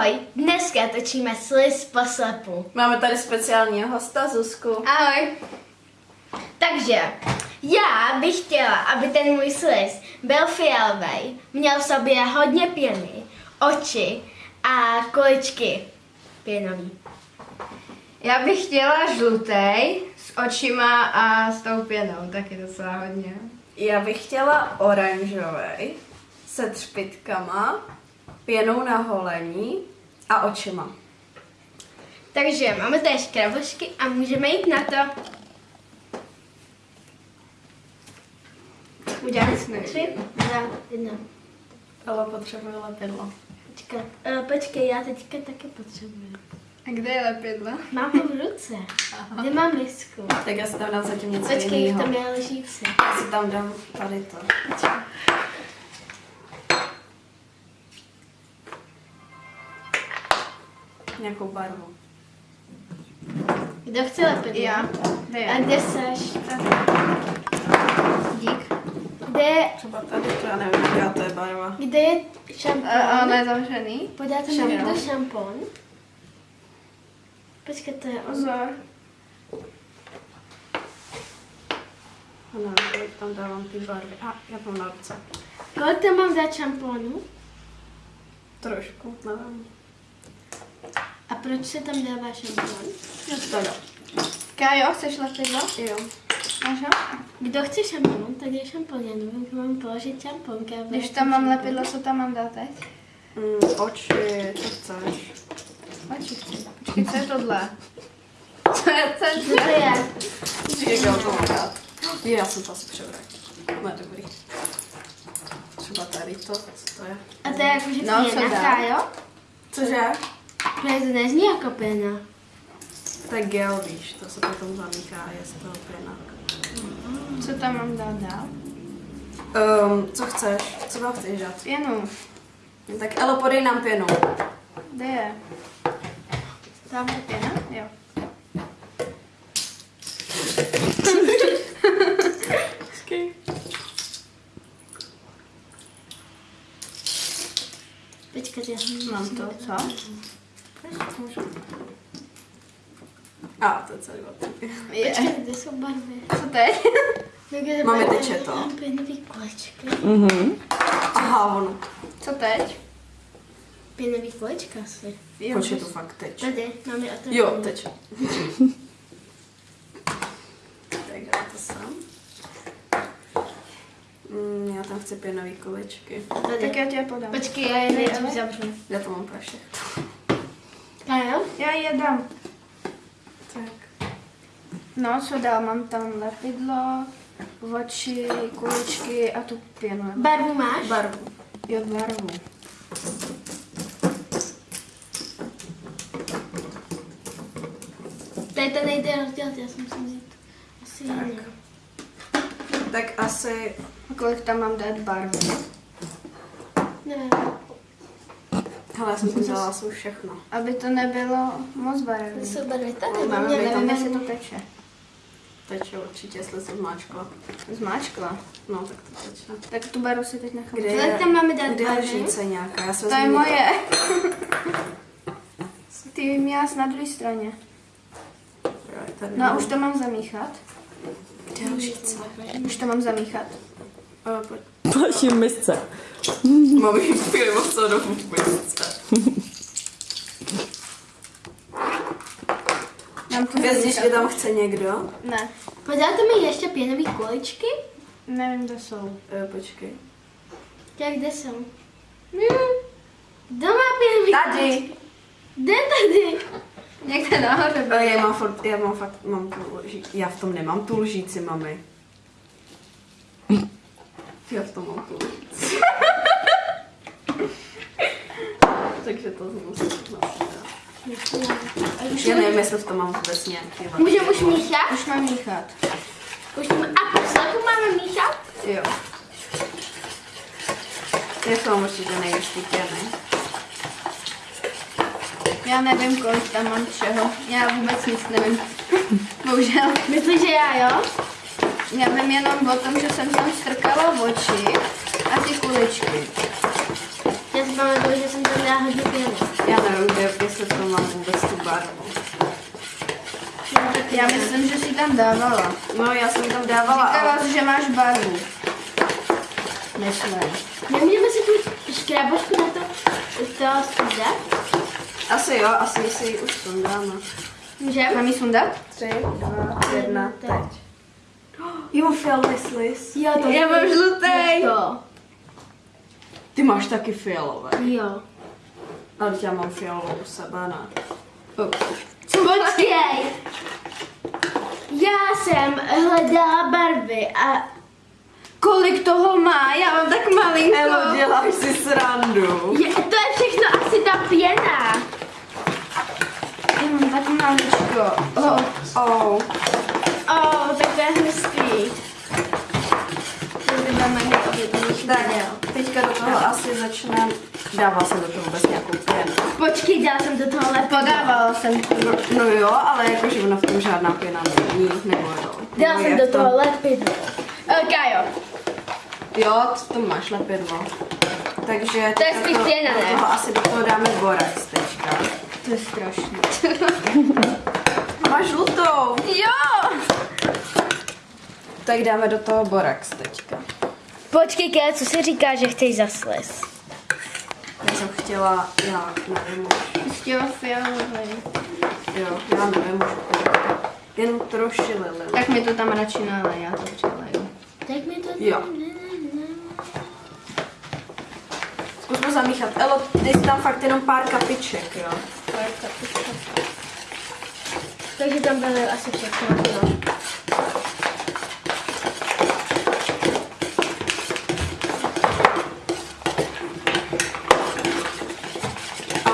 Ahoj, dneska točíme sliz po slepu. Máme tady speciálního hosta, Zuzku. Ahoj. Takže, já bych chtěla, aby ten můj sliz byl fialový, měl v sobě hodně pěny, oči a kuličky pěnový. Já bych chtěla žlutej s očima a s tou pěnou, taky docela hodně. Já bych chtěla oranžový se třpitkama, pěnou na holení a očima. Takže máme tady škrabošky a můžeme jít na to. Uděláme tři, dva, jedna. Ale potřebuje lepidlo. Počkat, uh, počkej, já teďka taky potřebuji. A kde je lepidlo? Mám ho v ruce. Kde mám misku? Tak já si tam dám zatím něco Počkej, jiného. mě leží vsi. Já si tam dám tady to. Nějakou barvu. Kdo chce lepidlo? Já. Kde A kde seš? Dík. Kde je, Třeba tady to, já nevím, jaká to je barva. kde je šampon? A on je zavřený. Podáte mi někdo šampon? Počkej, to je on. Pozor. Ano, tam dávám ty barvy. A, já mám na ruce. Kolik tam mám dát šamponu? Trošku, nevím. A proč se tam dává šampon? No to jo. Kájo, chceš lepidlo? Jo. Máš ho? Kdo chce šampon, tak je šampon. Já nevím, kam mám položit šampon. Když tam mám šampon. lepidlo, co tam mám dát teď? Mm, oči, co chceš? Oči chci. Počkej, co je tohle? Co je ten? Co to je? Říkal to mám dát. Jo, já jsem to asi přebral. No, dobrý. Třeba tady to, co to je? A to je jako, že No, co dál? Kájo? Cože? Ne, to nezní jako pěna. To je gel, víš, to se potom zamíchá a je z toho pěna. Co tam mám dát dál? Um, co chceš? Co tam chceš dát? Pěnu. Tak Elo, podej nám pěnu. Kde je? Tam je pěna? Jo. Počkat, já Mám to, co? A, to je celý od Je. Počkat, kde jsou barvy? Co teď? Máme teče to. Mám pěnový kolečky. Aha, ono. Co teď? Pěnový kolečka asi. Proč je to fakt teč? Tady, máme otevřený. Jo, teč. tak já to sám. Mm, já tam chci pěnový kolečky. Tady. Tak já tě podám. Počkej, já je nejdřív zavřu. Já to mám pro všechno. Já je dám. Tak. No, co dál? Mám tam lepidlo, oči, kuličky a tu pěnu. Barvu máš? Barvu. Jo, barvu. Tady to nejde rozdělat, já jsem si vzít asi Tak. jiný. Tak asi... Kolik tam mám dát barvy? Nevím. Hele, já jsem to vzala asi už všechno. Aby to nebylo moc To barevné. jsou barvy tady. No, máme Mě tady Nevím, nevím, jestli to teče. Teče určitě, jestli jsem zmáčkla. Zmáčkla. No, tak to teče. Tak tu barvu si teď nechám. Kde Kolik tam máme dát kde je lžíce nějaká? Já se To je moje. Ty měla na druhé straně. Je. No a už to mám zamíchat. Kde je lžíce? Už to mám zamíchat. Uh, pojď. Další misce. Mám jít pivo co do misce. To zamíchat. že tam chce někdo? Ne, Podáte mi ještě pěnový kolečky? nevím, kde jsou. Uh, počkej. Jak kde jsou? Kdo má pěnový Tady. Kde tady? Někde nahoře. Uh, já mám fakt, já mám fakt, mám tu lží, já v tom nemám tu lžíci, mami. Já v tom mám tu lžíci. Takže to musím nasadit. Já nevím, jestli v tom mám vůbec nějaký. Můžeme už míchat? Už mám míchat. Už máme, a po slepu máme míchat? Jo. Je v tom určitě nejvíc ty pěny. Já nevím, kolik tam mám čeho. Já vůbec nic nevím. Bohužel. Myslíš, že já jo? Já vím jenom o tom, že jsem tam strkala oči a ty kuličky. Já si pamatuju, že jsem tam dala hodně pěny. Já nevím, kde, jestli to mám vůbec tu barvu. Já myslím, že si tam dávala. No, já jsem tam dávala, ale... Říkala jsi, že máš barvu. Myslím. Nemůžeme si tu škrábočku na to, to sundat? Asi jo, asi si ji už sundáme. Můžeme? Mám ji sundat? Tři, dva, jedna, teď. Jo, fialový sliz. Jo, to Já mám žlutý. To. Ty máš taky fialové. Jo. Ale já mám fialovou u sebe, ne? Počkej. Já jsem hledala barvy a Kolik toho má? Já mám tak malinko. Elo, děláš si srandu. je, to je všechno asi ta pěna. Já mám tak maličko. Oh. Oh. Oh, tak to je mít objednaný Tak, teďka do toho asi začne... Dával jsem do toho vůbec nějakou pěnu. Počkej, dala jsem do toho lepidlo. Podávala jsem. No, no jo, ale jakože ona v tom žádná pěna není, nebo jo. Nebo jsem do v tom- toho lepidlo. Uh, Kajo, Jo, to máš lepidlo. Takže... To je spíš pěna, do ne? toho asi do toho dáme borax teďka. To je strašný. Máš žlutou. Jo! Tak dáme do toho borax teďka. počkej, Kajo, co se říká, že chceš zasles? Já jsem chtěla, já nevím už. Chtěla fialový. Jo, já nevím už. Jen troši lili. Tak mi to tam radši nalej, já to přileju. Tak mi to... Jo. Zkusme zamíchat. Elo, dej si tam fakt jenom pár kapiček, jo. Takže tam byly asi všechno. No.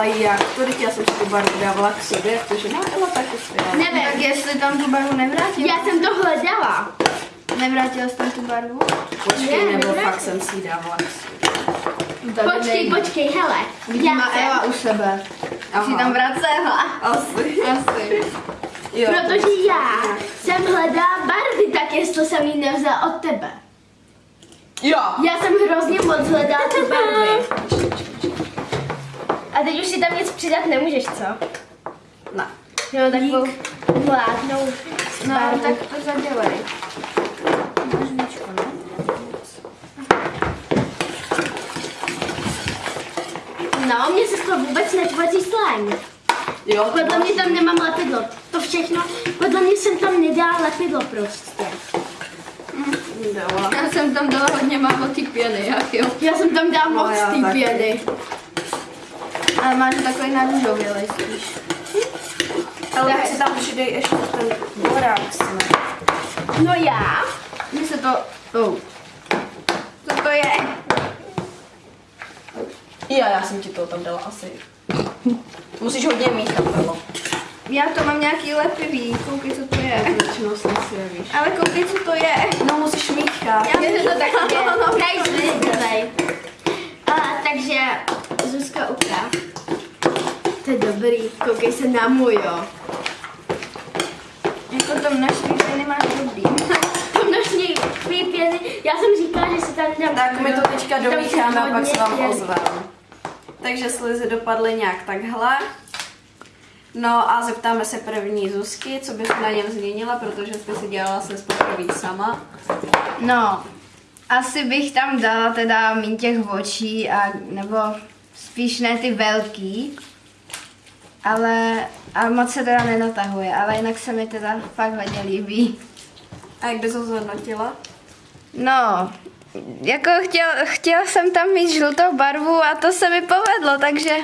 Ale jak? To teď já jsem si tu barvu dávala k sobě, jak to, že ne, Elo taky svěla. Nevím, Tak jestli tam tu barvu nevrátila? já jsem to hledala. Nevrátila jsi tam tu barvu? Počkej, Ne, nebo nevrátila. fakt jsem si ji dávala k sobě. Počkej, počkej, hele. Já má Eva jsem, u sebe. Aha. Si tam vracela. Asi. Asi. Jo. protože já jsem hledala barvy, tak jestli jsem ji nevzala od tebe. Jo. Já jsem hrozně moc hledala ty barvy. A teď už si tam nic přidat nemůžeš, co? Ne. Jo, takovou vládnou No, barvu. tak to zadělej. Ne? No, mně se z toho vůbec netvoří slime. Jo, Podle mě tam nemám lepidlo. To všechno, podle mě jsem tam nedala lepidlo prostě. Dala. Já jsem tam dala hodně málo ty pěny, jak jo. Já jsem tam dala No, moc ty pěny. Ale máš takový na růžovělej spíš. Ale tak si tam přidej ještě ten ne? No já? Mně se to... Oh. Co to je? Jo, já jsem ti to tam dala asi. Musíš hodně míchat, Elo. Já to mám nějaký lepivý, koukej, co to je. Většinou jsem si je, víš. Ale koukej, co to je. No, musíš míchat. Já myslím, že to tak je. Hej, zlej. A takže Zuzka ukáž. To je dobrý, koukej se na můj, jo. Jako to množství pěny máš dobrý. To množství pěny, já jsem říkala, že si tam dám. Tak my to teďka Tam domícháme a pak se vám pěny. ozveme. Takže slizy dopadly nějak takhle. No a zeptáme se první Zuzky, co bys na něm změnila, protože jsi si dělala se poprvé sama. No, asi bych tam dala teda míň těch očí, a, nebo spíš ne ty velký, ale a moc se teda nenatahuje, ale jinak se mi teda fakt hodně líbí. A jak bys ho zhodnotila? No, jako chtěl, chtěla jsem tam mít žlutou barvu a to se mi povedlo, takže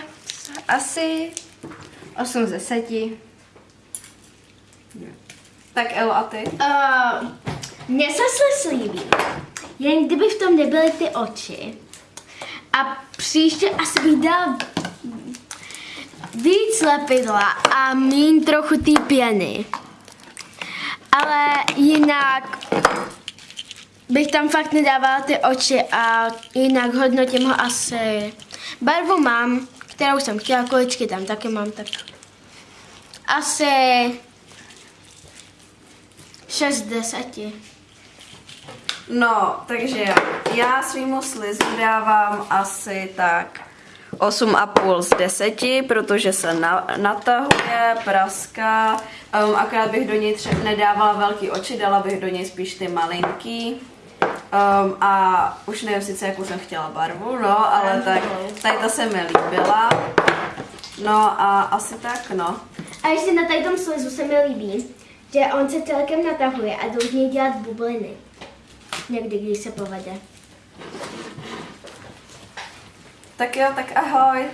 asi 8 ze 10. Tak Elo a ty? Uh, mně se slis líbí, jen kdyby v tom nebyly ty oči. A příště asi bych dala víc lepidla a mín trochu té pěny. Ale jinak bych tam fakt nedávala ty oči a jinak hodnotím ho asi. Barvu mám, kterou jsem chtěla, količky tam taky mám, tak asi 6 z 10. No, takže já svýmu slizu dávám asi tak 8,5 z 10, protože se na, natahuje, praská. Um, akorát bych do něj tře- nedávala velký oči, dala bych do něj spíš ty malinký. Um, a už nevím sice, jakou jsem chtěla barvu, no, ale tak tady ta se mi líbila. No a asi tak, no. A ještě na tady tom slizu se mi líbí, že on se celkem natahuje a něj dělat bubliny. Někdy, když se povede. Tak jo, tak ahoj.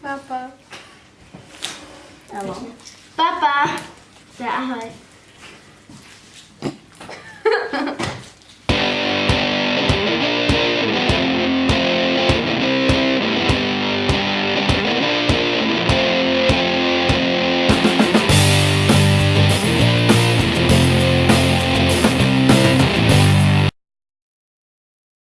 Papa. Ano. Papa! To je ahoj.